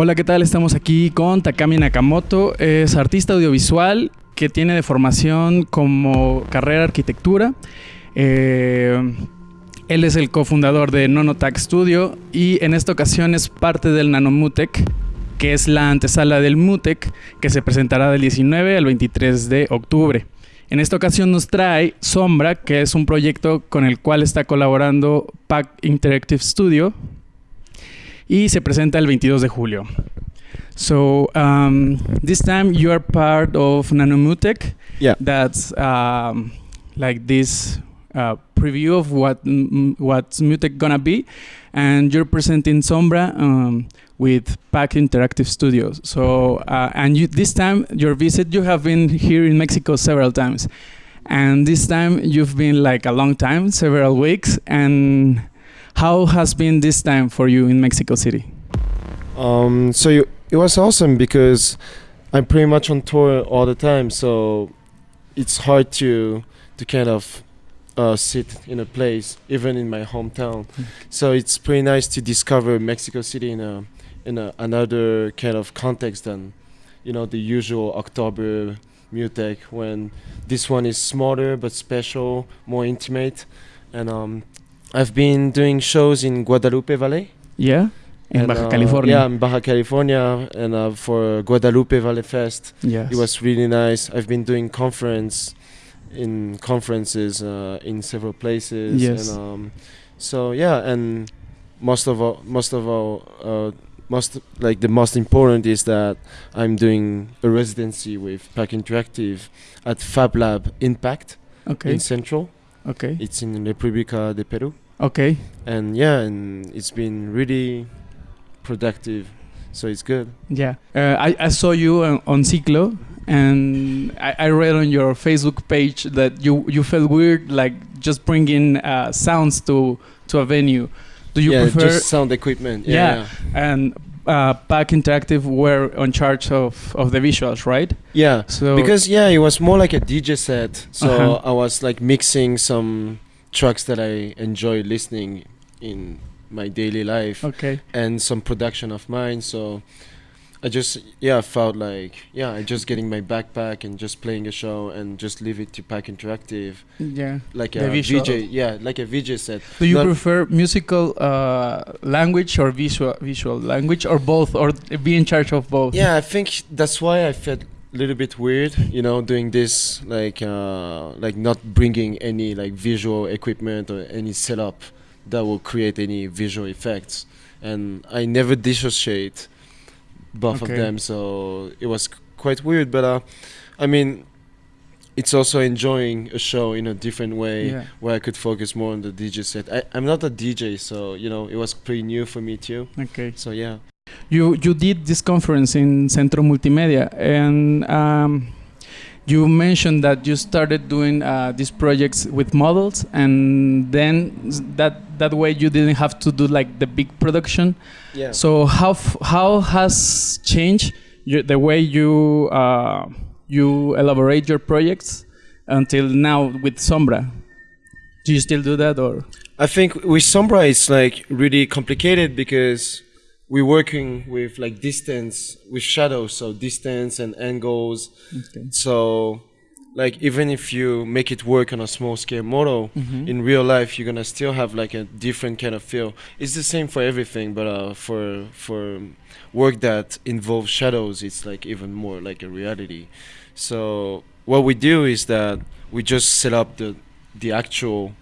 Hola, ¿qué tal? Estamos aquí con Takami Nakamoto. Es artista audiovisual que tiene de formación como carrera arquitectura. Eh, él es el cofundador de Nonotac Studio y en esta ocasión es parte del Nanomutec, que es la antesala del Mutec, que se presentará del 19 al 23 de octubre. En esta ocasión nos trae Sombra, que es un proyecto con el cual está colaborando Pack Interactive Studio y se presenta el 22 de julio. So um, this time you are part of Nanomutek. Yeah. That's um, like this uh, preview of what what's Mutek gonna be, and you're presenting Sombra um, with Pack Interactive Studios. So uh, and you, this time your visit, you have been here in Mexico several times, and this time you've been like a long time, several weeks. And how has been this time for you in Mexico City? Um, so you, it was awesome because I'm pretty much on tour all the time, so it's hard to to kind of uh, sit in a place, even in my hometown. So it's pretty nice to discover Mexico City in a in a, another kind of context than you know the usual October Mutek. When this one is smaller but special, more intimate, and um, I've been doing shows in Guadalupe Valley. Yeah, in and, Baja uh, California. Yeah, in Baja California, and uh, for Guadalupe Valley Fest, Yes. it was really nice. I've been doing conference in conferences uh, in several places. Yes. And, um, so yeah, and most of all, most of all, uh, most like the most important is that I'm doing a residency with Pack Interactive at Fab Lab Impact okay. in Central. Okay. It's in República de Peru Okay. and yeah and it's been really productive so it's good Yeah, uh, I, I saw you on, on Ciclo, and I, I read on your Facebook page that you, you felt weird, like just bringing uh, sounds to to a venue. Do you yeah prefer? just sound equipment Yeah. yeah and uh, Pack Interactive were on charge of, of the visuals, right? yeah, So because yeah it was more like a dj set so Uh-huh. i was like mixing some tracks that i enjoy listening in my daily life okay, and some production of mine so i just yeah felt like yeah i just getting my backpack and just playing a show and just leave it to pack interactive yeah. like a visual. vj yeah like a vj set Do you Not- prefer musical uh, language or visual visual language, or both, or be in charge of both? Yeah, I think that's why I felt a little bit weird, you know, doing this like uh, like not bringing any like visual equipment or any setup that will create any visual effects, and I never dissociate both Okay. of them, so it was c- quite weird. But uh, I mean, it's also enjoying a show in a different way Yeah. where I could focus more on the DJ set. I, I'm not a DJ, so you know, it was pretty new for me too. Okay. So yeah. You you did this conference in Centro Multimedia, and um, you mentioned that you started doing uh, these projects with models, and then that that way you didn't have to do like the big production. Yeah. So how f- how has changed your, the way you uh, you elaborate your projects until now with Sombra? Do you still do that or? I think with Sombra it's like really complicated because we're working with like distance with shadows, so distance and angles. Okay. So like even if you make it work on a small scale model, in real life you're gonna still have like a different kind of feel. It's the same for everything, but uh, for for work that involves shadows, it's like even more like a reality. So what we do is that we just set up the the actual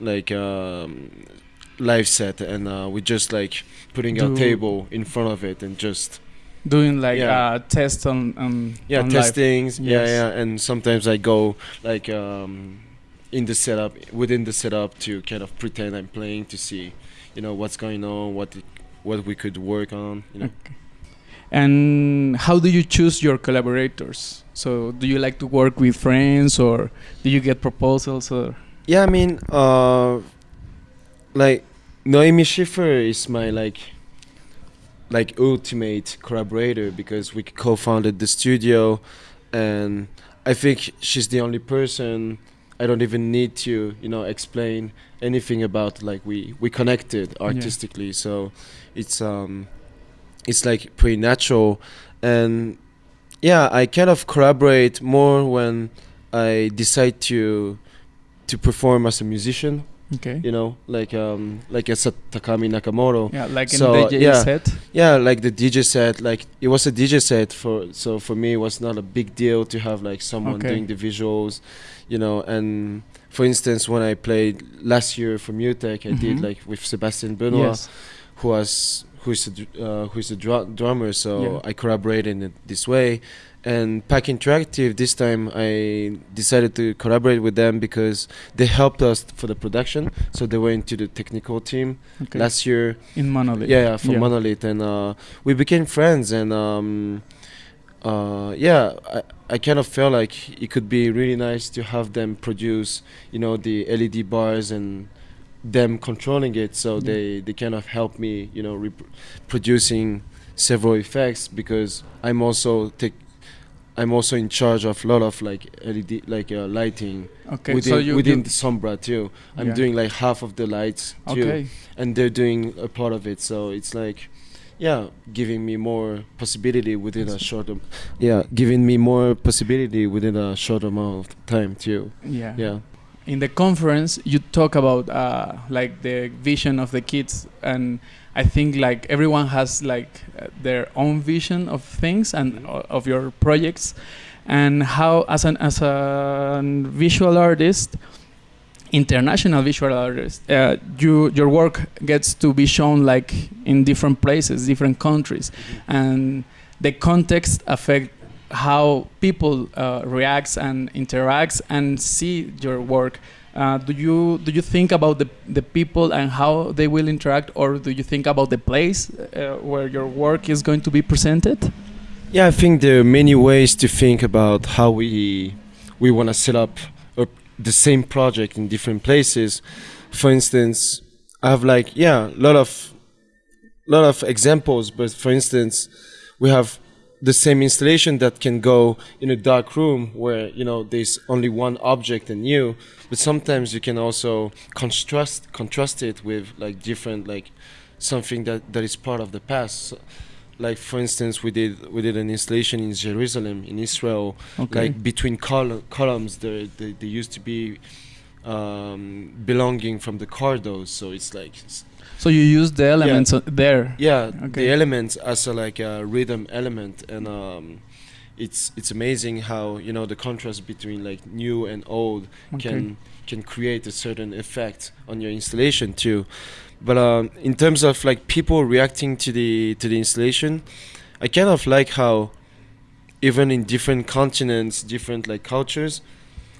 like um, live set and uh, we just like putting Do- a table in front of it and just Doing like Yeah. uh, tests on, on yeah on live. testings yeah Yes. yeah and sometimes i go like um, in the setup within the setup to kind of pretend i'm playing to see you know what's going on what it, what we could work on you know Okay. And how do you choose your collaborators? So, do you like to work with friends, or do you get proposals, or yeah i mean uh like noemi schiffer is my like like ultimate collaborator because we co-founded the studio and i think she's the only person i don't even need to you know explain anything about like we we connected artistically. So it's um it's like pretty natural and yeah i kind of collaborate more when i decide to to perform as a musician Okay. you know like um like as a takami nakamoto Yeah, like in So, the DJ yeah. set. yeah like the dj set like it was a dj set for so for me it was not a big deal to have like someone Okay. doing the visuals you know and for instance when i played last year for mutek i did Mhm. like with sebastian benoit Yes. who was who's a uh, who's a dru- drummer so Yeah. i collaborated in this way and pack interactive this time i decided to collaborate with them because they helped us for the production so they went into the technical team Okay. last year in Monolith. yeah, yeah for Yeah. monolith and uh, we became friends and um, uh, yeah I, I kind of felt like it could be really nice to have them produce you know the led bars and them controlling it so Yeah. they they kind of help me you know producing several effects because i'm also take i'm also in charge of a lot of like led like uh, lighting Okay. within, so you, within the sombra too i'm Yeah. doing like half of the lights too okay. and they're doing a part of it so it's like yeah giving me more possibility within a short yeah giving me more possibility within a short amount of time too Yeah. yeah in the conference you talk about uh, like the vision of the kids. And i think like everyone has like uh, their own vision of things and Mhm. of your projects. And how as an as a visual artist international visual artist uh, you your work gets to be shown like in different places different countries. And the context affect how people uh, reacts and interacts and see your work. Uh, do you do you think about the the people and how they will interact, or do you think about the place uh, where your work is going to be presented? yeah i think there are many ways to think about how we we want to set up a, the same project in different places for instance i have like yeah a lot of lot of examples but for instance we have the same installation that can go in a dark room where you know there's only one object and you but sometimes you can also contrast contrast it with like different like something that that is part of the past So, like for instance we did we did an installation in jerusalem in israel Okay. like between col- columns there they, they used to be um, belonging from the corridors so it's like s- so you use the elements o- there. yeah Okay. the elements as a like a rhythm element and um, it's it's amazing how you know the contrast between like new and old Okay. can can create a certain effect on your installation too but um, in terms of like people reacting to the to the installation i kind of like how even in different continents different like cultures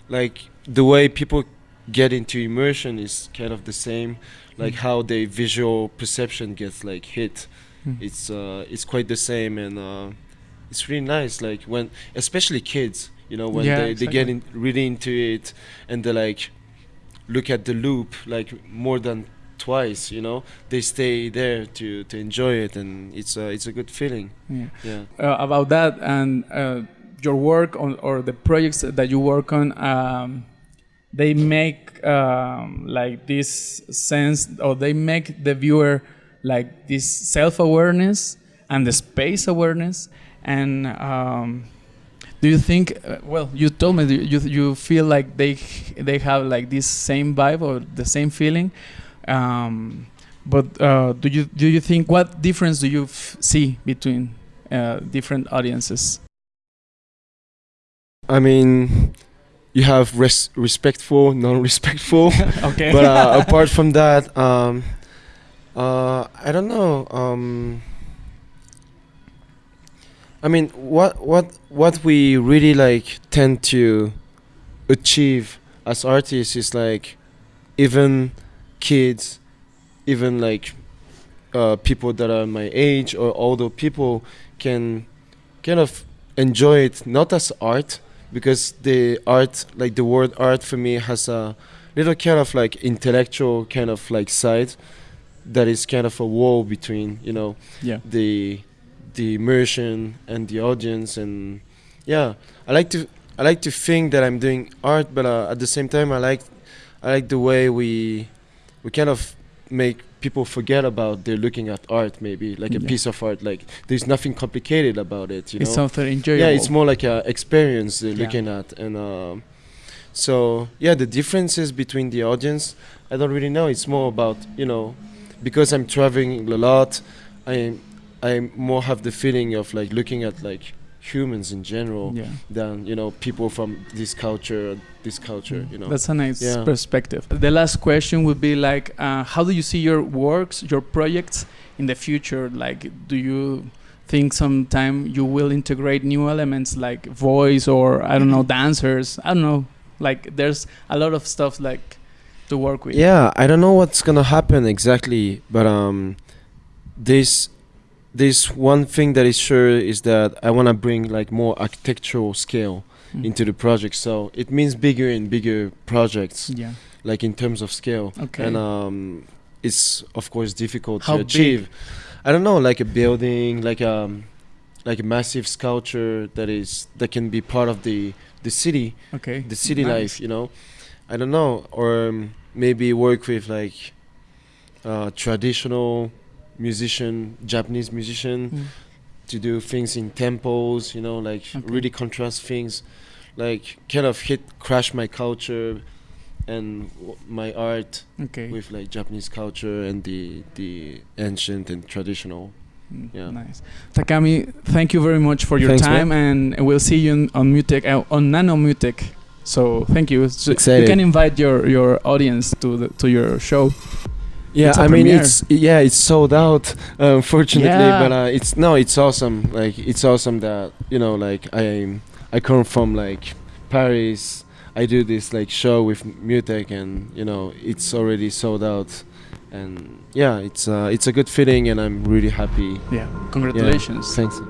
like the way people get into immersion is kind of the same like Mm. how their visual perception gets like hit Mm. it's uh it's quite the same and uh it's really nice like when especially kids you know when Yeah, they, they get in really into it and they like look at the loop like more than twice you know they stay there to to enjoy it and it's a it's a good feeling Yeah. yeah uh, about that and uh, your work on or the projects that you work on um, they make um, like this sense or they make the viewer like this self-awareness and the space awareness and um, do you think uh, well you told me you you feel like they they have like this same vibe or the same feeling um, but uh, do you do you think what difference do you see between uh, different audiences? i mean you have res- respectful non-respectful okay. but uh, apart from that um uh i don't know um i mean what what what we really like tend to achieve as artists is like even kids even like uh, people that are my age or older people can kind of enjoy it not as art because the art like the word art for me has a little kind of like intellectual kind of like side that is kind of a wall between you know yeah. the the immersion and the audience and yeah i like to i like to think that i'm doing art but uh, at the same time i like i like the way we we kind of make people forget about they're looking at art maybe like a Yeah. piece of art like there's nothing complicated about it you it's know something enjoyable. yeah it's more like a experience they're Yeah. looking at and um, so yeah the differences between the audience i don't really know it's more about you know because i'm traveling a lot i i more have the feeling of like looking at like humans in general Yeah. than you know people from this culture this culture you know That's a nice Yeah. perspective. The last question would be like, uh, how do you see your works, your projects in the future? Like, do you think sometime you will integrate new elements like voice or I don't know dancers? I don't know. Like, there's a lot of stuff like to work with. Yeah, I don't know what's gonna happen exactly, but um, this this one thing that is sure is that I wanna bring like more architectural scale Mm. into the project. So it means bigger and bigger projects, Yeah. like in terms of scale. Okay. And um, it's of course difficult How to big? achieve. I don't know, like a building, like um, like a massive sculpture that is that can be part of the the city okay. the city Nice. life you know i don't know or um, maybe work with like uh, traditional musician japanese musician Mm. to do things in temples you know like Okay. really contrast things like kind of hit crash my culture and w- my art Okay. with like japanese culture and the the ancient and traditional Mm, yeah. Nice. Takami, thank you very much for your Thanks, time, and we'll see you on, on Mutek, uh, on Nano Mutek. So thank you. So you can invite your, your audience to the, to your show. Yeah, It's I mean premiere. it's yeah, it's sold out, uh, unfortunately. Yeah. But uh, it's no, it's awesome. Like it's awesome that you know, like I I come from like Paris. I do this like show with Mutek, and you know, it's already sold out. And yeah, it's uh, it's a good feeling, and I'm really happy. Yeah. Congratulations. Thanks.